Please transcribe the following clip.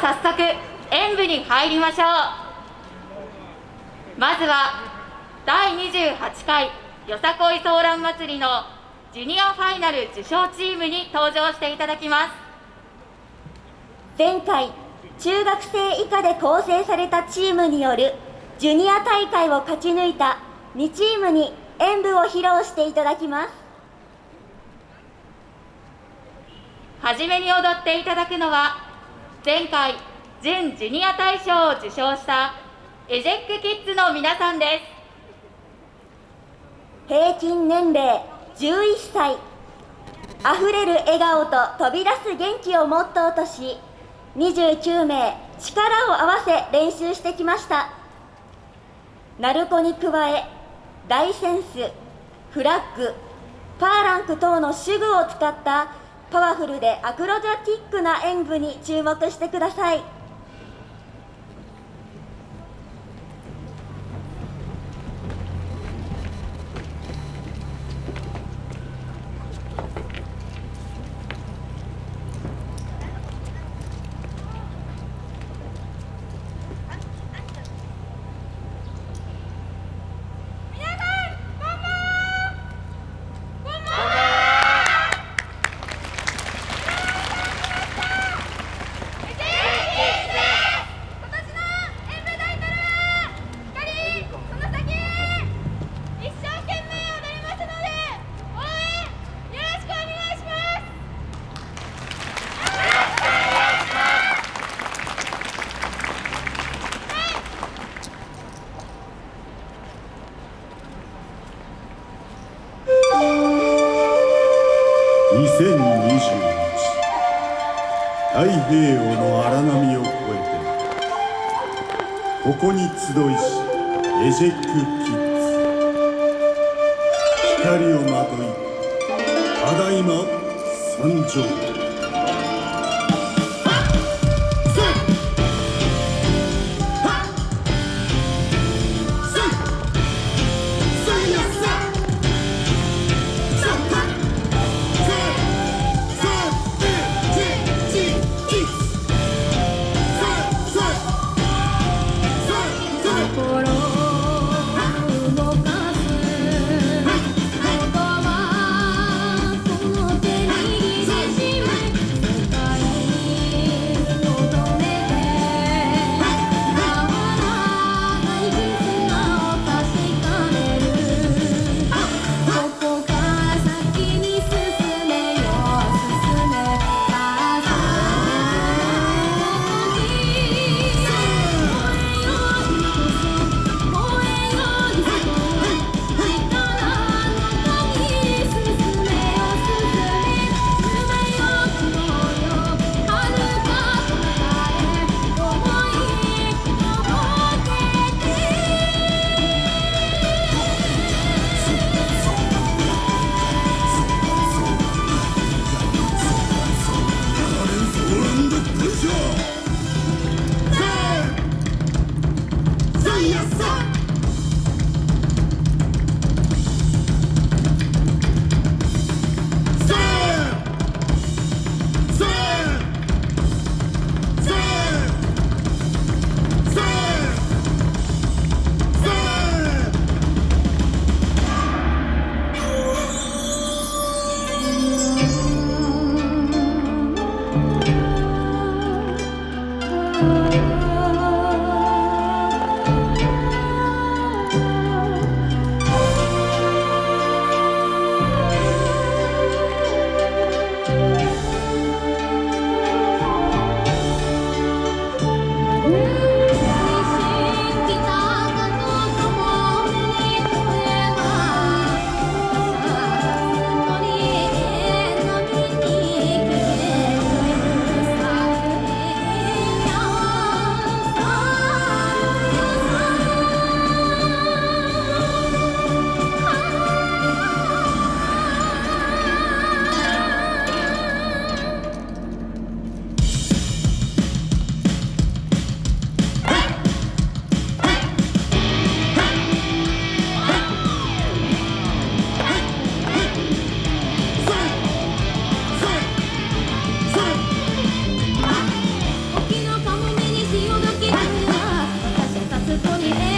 早速演舞に入りましょう。まずは第28回よさこいソーラン祭りのジュニアファイナル受賞チームに登場していただきます。前回中学生以下で構成されたチームによるジュニア大会を勝ち抜いた2チームに演舞を披露していただきます。はじめに踊っていただくのは前回準ジュニア大賞を受賞したエジェックキッズの皆さんです。平均年齢11歳。あふれる笑顔と飛び出す元気をモットーとし29名力を合わせ練習してきました。鳴子に加え大センスフラッグパーランク等の手具を使ったパワフルでアクロジャティックな演舞に注目してください。太平洋の荒波を越えてここに集いしエジェックキッズ。光をまといただいま参上。我你。